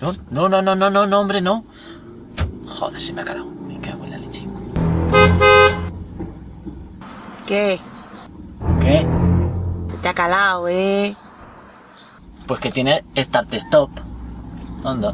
No, no, no, no, no, no, no, hombre, no. Joder, se me ha calado. Me cago en la leche. ¿Qué? ¿Qué? Te ha calado, ¿eh? Pues que tiene Start Stop. ¿Dónde?